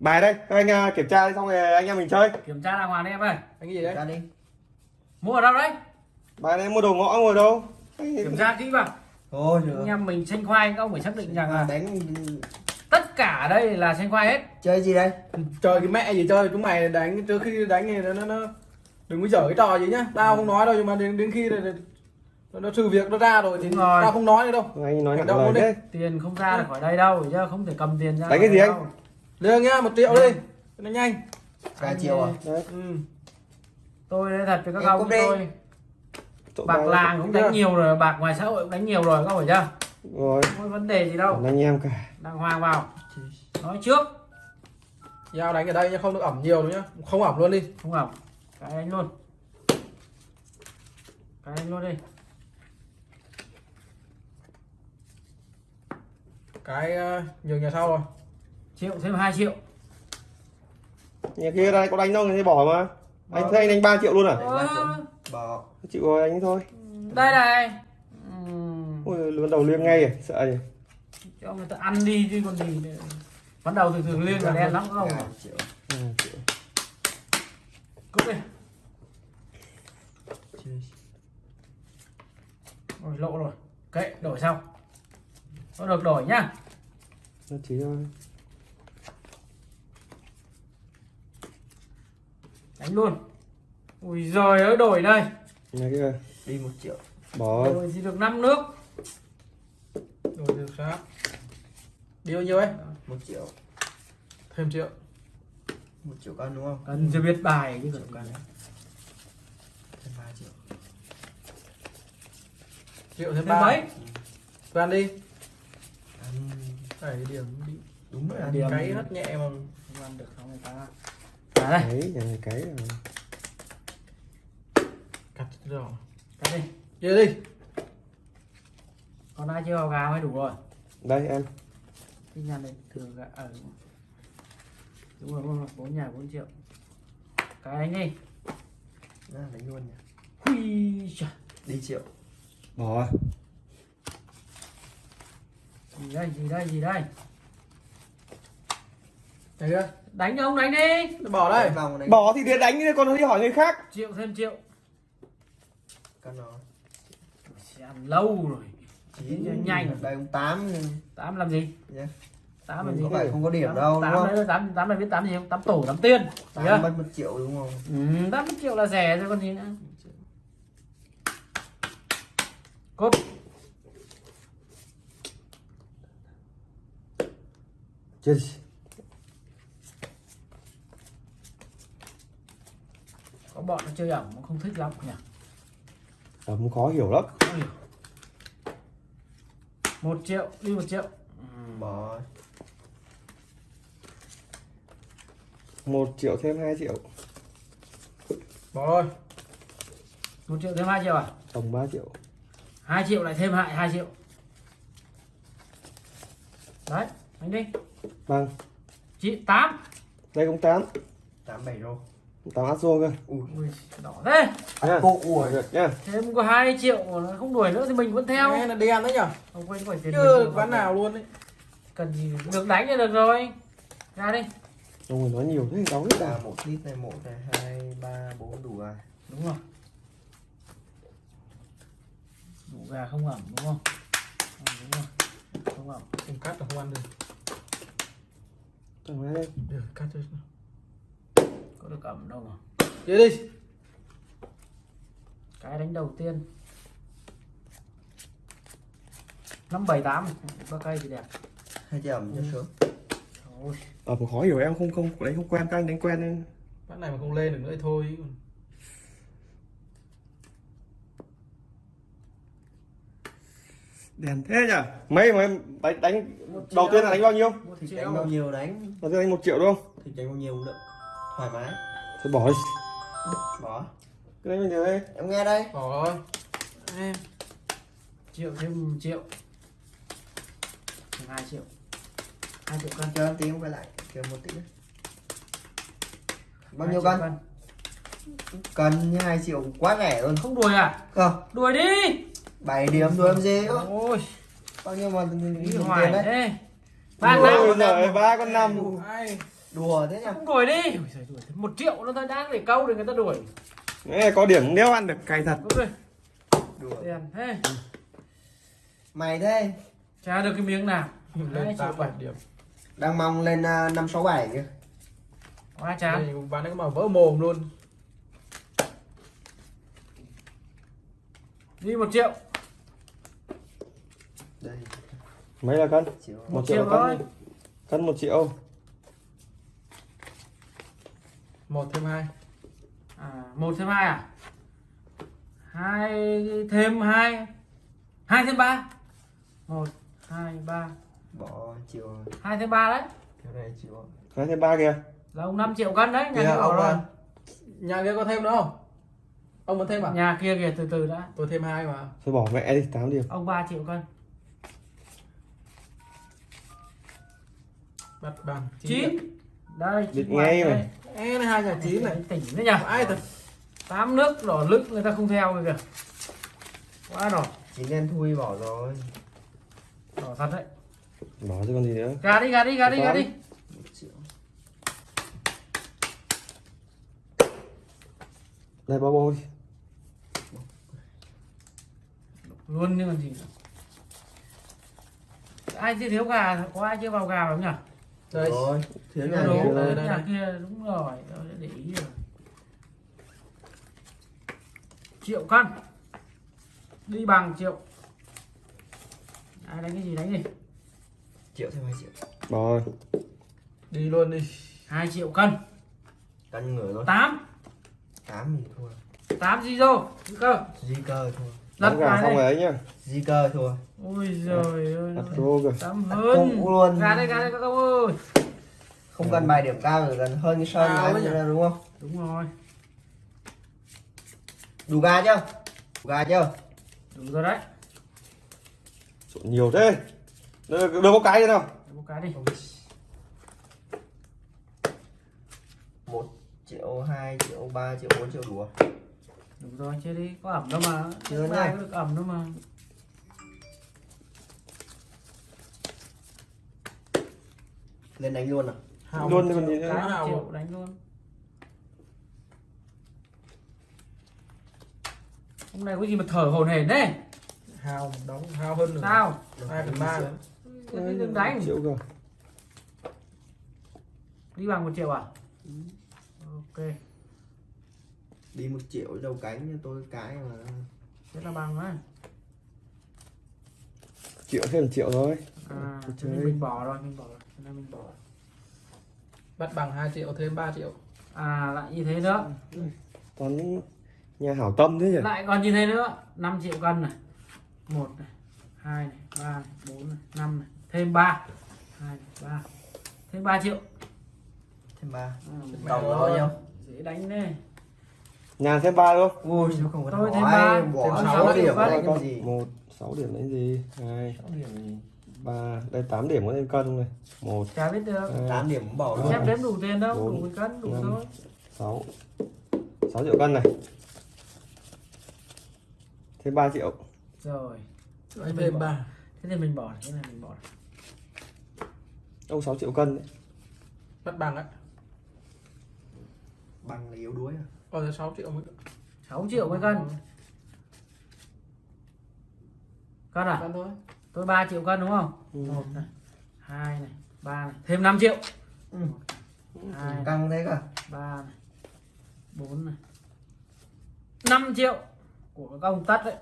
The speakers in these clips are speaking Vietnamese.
bài đây các anh à, kiểm tra xong rồi anh em mình chơi. Kiểm tra đàng hoàng đi em ơi. Anh gì đấy? Ra đi. Mua ở đâu đấy? Bài này mua đồ ngõ ngồi đâu? Kiểm tra kỹ vào. Thôi anh em mình xanh khoai các ông phải xác định rằng là đánh tất cả ở đây là xanh khoai hết. Chơi gì đây? Chơi cái mẹ gì chơi chúng mày đánh trước khi đánh thì nó nó, đừng có dở cái trò gì nhá. Tao không nói đâu nhưng mà đến đến khi là nó, nó sự việc nó ra rồi thì rồi. tao không nói nữa đâu. Anh nói đi. đấy. Tiền không ra được khỏi đây đâu chứ không thể cầm tiền ra Đánh cái gì khỏi anh? Lương nhá một triệu đi. Cho nó nhanh. Anh triệu à? Đấy. Ừ. tôi nói thật với các ông tôi. Trộm bạc làng cũng đánh nhiều rồi bạc ngoài xã hội cũng đánh nhiều rồi các ông phải chưa? Rồi. Không có vấn đề gì đâu. Anh em cả. Đàng hoàng vào. Nói trước. Giao đánh ở đây nhá không được ẩm nhiều đâu nhá. Không ẩm luôn đi. Không ẩm. Cái đánh luôn. Cái đánh luôn đi. Cái uh, nhường nhà sau rồi triệu thêm 2 triệu. Nhà kia đây có đánh đâu người ta bỏ mà. Anh Bỏ. thấy anh đánh 3 triệu luôn à? Bỏ. Chịu rồi anh thôi. Đây này. Ôi bắt đầu liêng ngay à? Sợ gì cho người ta ăn đi chứ còn gì bắt đầu thường thường lên là đen lắm không? Triệu. Ừ, cút đi. Rồi lộ rồi. Kệ đổi sau. Có được đổi nhá. Nó chỉ thôi đánh luôn. Ui giời ơi đổi đây. Nhà kia. Đi một triệu. Bỏ. Đổi thì được 5 nước? Rồi được sao đi bao nhiêu ấy? Một triệu. Thêm triệu. Một triệu cân đúng không? Cần chưa biết bài chứ cần cần thêm ba triệu. Triệu thêm thêm ba. mấy? Toàn đi. Ăn. Đẩy điểm đi. Đúng rồi ăn Điểm. cái hất nhẹ mà không ăn được không người ta à đây. Đấy nhà này cái rồi. cắt rồi cái đi. Chơi đi. Còn ai chưa vào gà mới đủ rồi. Đây em. Kinh nhăn đây thừa gà ở đúng rồi. Đúng rồi bốn nhà 4 triệu. Cái đánh đi. Đó, đánh luôn nhỉ Ui, đi triệu. Bỏ gì đây gì đây gì đây Thấy chưa? Đánh ông đánh đi. Bỏ đây. Đánh bỏ thì để đánh đi còn đi hỏi người khác. Triệu thêm triệu. Cân nó. Sẽ ăn lâu rồi. Chín Nhanh, nhanh. đây ông tám tám làm gì? Nhé tám làm gì có phải không có điểm đâu đúng tám không? đấy tám tám là biết tám gì không? Tám tổ tám tiên. Tám mất một triệu đúng không? Ừ, tám triệu là rẻ rồi còn gì nữa? Cốt chết bọn nó chơi ẩm không thích lắm nhỉ? Ẩm khó hiểu lắm. Ôi. một triệu đi một triệu. Bỏ một triệu thêm 2 triệu. Bỏ rồi một triệu thêm hai triệu à? Tổng 3 triệu. Hai triệu lại thêm hại hai triệu. Đấy anh đi vâng. Chị tám. Đây cũng 8 tám bảy rô 8 át rô cơ. Ui đỏ thế. Nha. Bộ ui được nhá thêm có hai triệu nó không đuổi nữa thì mình vẫn theo. Nghe là đen đấy nhở? Không quên phải tiền được. ván nào luôn đấy cần gì được đánh là được rồi. Ra đi. Ông người nói nhiều thế đóng hết là à một lít này một này hai ba bốn đủ à đúng rồi đủ gà không ẩm đúng không? Ừ, đúng rồi không ẩm. Không cắt là không ăn được. Được cắt thôi ẩm đâu mà. Chơi đi. Cái đánh đầu tiên. Năm bảy tám. Ba cây thì đẹp. Hai triệu ẩm cho sướng Ôi, ẩm khó hiểu em không không đánh không quen các anh đánh quen nên. Ván này mà không lên được nữa thì thôi đèn thế nhỉ? Mấy mà em đánh, đánh đầu tiên là đánh bao nhiêu? Một thì đánh bao nhiêu đánh? Đầu tiên đánh một triệu đúng không? Thì đánh bao nhiêu cũng được. Thoải mái thôi bỏ đi. Bỏ. Cứ đánh bao nhiêu đây em nghe đây. Bỏ rồi. Em. Triệu thêm một triệu. Thêm hai triệu. Hai triệu cân chờ em tí em quay lại chờ một tí nữa bao nhiêu triệu cân cân như hai triệu quá rẻ luôn. Không đuổi à? Không. Đuổi đi. Bảy điểm rồi em gì ôi. Bao nhiêu mà đi tiền hoài. Đấy ba Ôi năm. ba con năm đùa thế nhá đuổi đi. Một triệu nó thôi đáng để câu để người ta đuổi. Nghe có điểm nếu ăn được cày thật. Đùa. Tiền thế. Mày thế. Trả được cái miếng nào. Lên tám bảy điểm. Đang mong lên à, năm sáu bảy kìa. Quá chán. Bán cái mà vỡ mồm luôn. Đi một triệu. Đây. Mấy là cân? Triệu một triệu triệu cân cân một triệu một thêm hai. À, một thêm hai à? Hai thêm hai. Hai thêm ba. Một hai ba. Bỏ triệu hai thêm ba đấy. Theo đây triệu hai thêm ba kìa. Là ông 5 triệu cân đấy nhà kia ông rồi nhà kia có thêm nữa không? Ông muốn thêm à? Nhà kia kìa từ từ đã. Tôi thêm hai mà. Thôi bỏ mẹ đi 8 điểm. Ông 3 triệu cân. Bắt bằng chín đây Biết chín ngay này hai nhà chín này. tỉnh đấy nhỉ? Ai thật? Tám nước đỏ lựng người ta không theo rồi kìa. Quá đỏ. Chín đen thui bỏ rồi. Đỏ thật đấy. Bỏ chứ còn gì nữa. Gà đi gà đi gà đi gà đi. đây bao bô đi luôn như còn gì nữa. ai chưa thiếu gà? Có ai chưa vào gà không nhỉ đây. Rồi thiếu nhà Đúng, kia đây, đây, nhà đây. kia đúng rồi tôi đã để ý rồi. Triệu cân. Đi bằng triệu. Ai đánh cái gì đánh đi. Triệu thêm hai triệu. Bỏ rồi. Đi luôn đi. Hai triệu cân. Cân ngửa rồi tám. Tám thì thua. Tám gì rồi cơ? Di cơ thua lật gà xong rồi ấy nhá. Di cơ thua ôi giời ơi. đặt rô kìa tám hơn. luôn. gà đây gà đây các ông ơi. Không cần bài điểm cao rồi gần hơn cái sơn nhỉ? ra đúng không? Đúng rồi. Đủ gà chưa? Đủ gà chưa? Đúng rồi đấy. Trộn nhiều thế. Đưa, đưa có cái đi nào một cái đi. Một triệu hai triệu ba triệu bốn triệu đủ đúng rồi chơi đi. Có ẩm đâu mà. Chưa ai có được ẩm đâu mà. Lên đánh luôn à? Hào Luôn đi còn gì nữa. Đánh luôn. Hôm nay có gì mà thở hồn hển đấy hào đóng hào hơn nữa sao? Hai phần ba. Nữa đừng đánh. Triệu cơ. Đi bằng một triệu à? Ok đi một triệu đầu cánh như tôi cái mà. Thế là bằng á. Triệu thêm một triệu thôi. À thế nên chơi. mình bỏ rồi mình bỏ rồi thế nên mình bỏ bắt bằng 2 triệu thêm 3 triệu. À lại như thế nữa. Những nhà hảo tâm thế nhỉ? Lại còn như thế nữa. 5 triệu cân này. Một này hai này ba này bốn này năm này thêm ba. Hai này ba. Thêm 3 triệu. Thêm ba. À, tổng là bao nhiêu? dễ đánh đấy nhà thêm ba luôn ui không có Tôi thêm ba, bỏ thêm sáu sáu điểm đấy. Cân. cái gì? Một sáu điểm đấy gì? Hai sáu điểm gì? ba đây 8 điểm có thêm cân này. Một chả biết được. tám điểm cũng bỏ luôn. Xem đếm đủ tiền đâu Bốn, đủ một cân đủ năm. thôi. sáu sáu triệu cân này. Thêm 3 triệu. Rồi. Thêm 3 thế thì mình bỏ cái này mình bỏ đâu 6 triệu cân đấy. bắt bằng á. Bằng là yếu đuối à còn là 6 triệu mới 6 triệu mấy cân. Cân à? Cân thôi. Tôi 3 triệu cân đúng không? Ừ. này hai này ba này. Thêm 5 triệu. Ừ. hai này, căng thế cả ba này bốn này. 5 triệu của các ông tất đấy.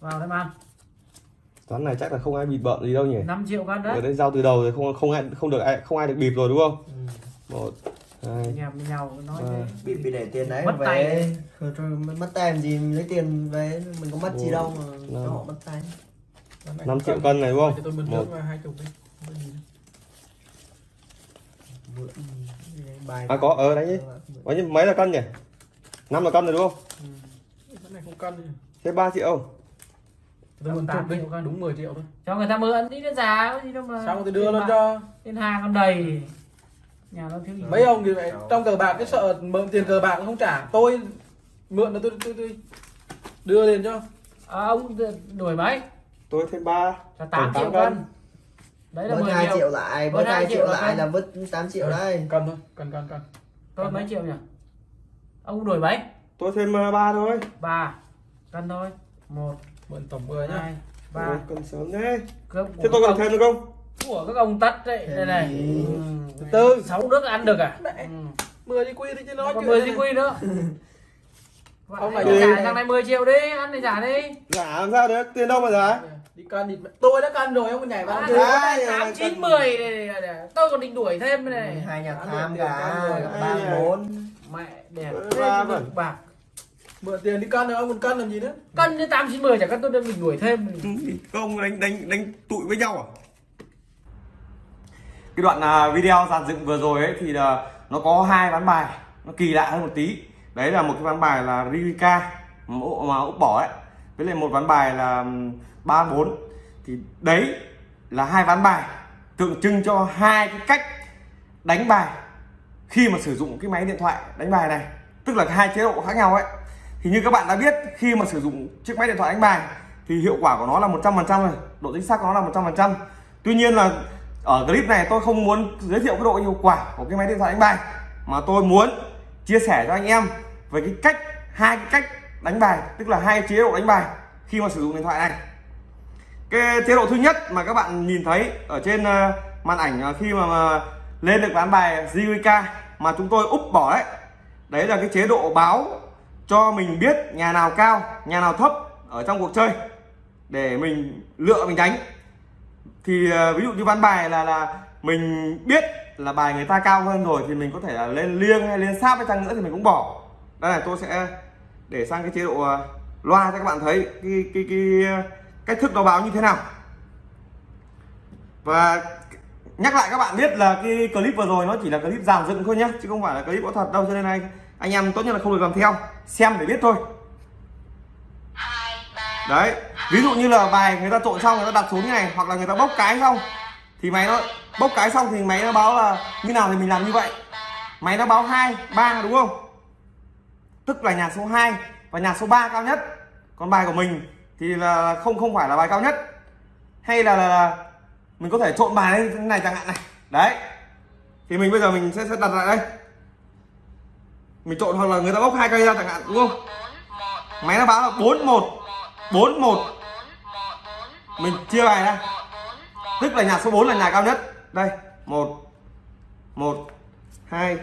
Vào đây ăn. Toán này chắc là không ai bị bợn gì đâu nhỉ? 5 triệu cân ở đấy đây giao từ đầu rồi không không ai không được ai không ai được bịp rồi đúng không? Ừ. một hai anh em với nhau nói thế. Bị bị để tiền đấy Mất về. tay. Mất tay làm gì? Mình lấy tiền về. Mình có mất gì đâu mà năm. cho họ mất tay. 5 triệu cân này đúng không? Một. Không à có. ở đấy nhỉ. có như mấy là cân nhỉ? 5 là cân rồi đúng không? Cái này không cân thêm 3 triệu. Tôi cân. đúng 10 triệu thôi. Cho người ta mượn đi nó giá gì đâu mà xong tôi đưa Tiền lên cho. Tiền hàng còn đầy nhà nó thiếu gì? Mấy ông thì vậy trong cờ bạc cái sợ mượn tiền cờ bạc không trả. Tôi mượn là tôi tôi, tôi đưa tiền cho. À, ông đuổi mấy tôi thêm 3 là 8 Còn triệu tám cân. đấy là Bớt 10 2 triệu, triệu lại, Bớt bớt hai 2 triệu lại là vứt 8 triệu đây. cần thôi cần cần cần tôi mấy triệu nhỉ? Ông đổi mấy tôi thêm ờ, ba thôi. Ba cân thôi. Một mượn tổng 10 nhá. hai ba. Cần sớm thế. Cơm thế tôi còn thêm được không của các ông tắt đấy đây này. Thêm Ừ, từ. sáu nước ăn được à? Ừ. 10 đi quy đi chứ nói còn chuyện 10 này. di quy nữa. Ông này đi. trả thằng này 10 triệu đi ăn thì trả đi. Giả làm sao được tiền đâu mà giả đi cân đi tôi đã cân rồi ông nhảy vào À. Đấy, tám chín mười này, này, này. tôi còn định đuổi thêm này. Hai nhà tham cả, ba bốn. mẹ đẹp Ừ, thế ba bạc. Mượn tiền đi cân rồi ông còn cân làm gì nữa? Cân như tám chín mười chả cân tôi đang định đuổi thêm. Các ông đánh đánh đánh tụi với nhau à cái đoạn à, video dàn dựng vừa rồi ấy thì là nó có hai ván bài, nó kỳ lạ hơn một tí. Đấy là một cái ván bài là Rivika, mà mà Úc bỏ ấy. Với lại một ván bài là ba bốn. Thì đấy là hai ván bài tượng trưng cho hai cái cách đánh bài khi mà sử dụng cái máy điện thoại đánh bài này. Tức là hai chế độ khác nhau ấy. Thì như các bạn đã biết, khi mà sử dụng chiếc máy điện thoại đánh bài thì hiệu quả của nó là 100% rồi, độ chính xác của nó là 100% tuy nhiên là ở clip này tôi không muốn giới thiệu cái độ hiệu quả của cái máy điện thoại đánh bài mà tôi muốn chia sẻ cho anh em về cái cách hai cái cách đánh bài tức là hai chế độ đánh bài khi mà sử dụng điện thoại này. Cái chế độ thứ nhất mà các bạn nhìn thấy ở trên ờ, màn ảnh ờ, khi mà, ờ, lên được ván bài JWK mà chúng tôi úp bỏ đấy đấy là cái chế độ báo cho mình biết nhà nào cao nhà nào thấp ở trong cuộc chơi để mình lựa mình đánh thì ờ, ví dụ như ván bài là là mình biết là bài người ta cao hơn rồi thì mình có thể là lên liêng hay lên sáp hay chăng nữa thì mình cũng bỏ. Đây này tôi sẽ để sang cái chế độ ờ, loa cho các bạn thấy cái cái cái ờ, cách thức nó báo như thế nào. Và nhắc lại các bạn biết là cái clip vừa rồi nó chỉ là clip dàn dựng thôi nhé chứ không phải là clip có thật đâu cho nên này anh em tốt nhất là không được làm theo xem để biết thôi. Đấy ví dụ như là bài người ta trộn xong người ta đặt xuống như này hoặc là người ta bốc cái xong thì máy nó bốc cái xong thì máy nó báo là như nào thì mình làm như vậy. Máy nó báo hai ba đúng không? Tức là nhà số 2 và nhà số 3 cao nhất. Còn bài của mình thì là không không phải là bài cao nhất. Hay là, là, là mình có thể trộn bài lên thế này chẳng hạn này. Đấy. Thì mình bây giờ mình sẽ, sẽ đặt lại đây. Mình trộn hoặc là người ta bốc hai cây ra chẳng hạn đúng không? Máy nó báo là 41 41 mình chia bài ra tức là nhà số 4 là nhà cao nhất. Đây 1 1 2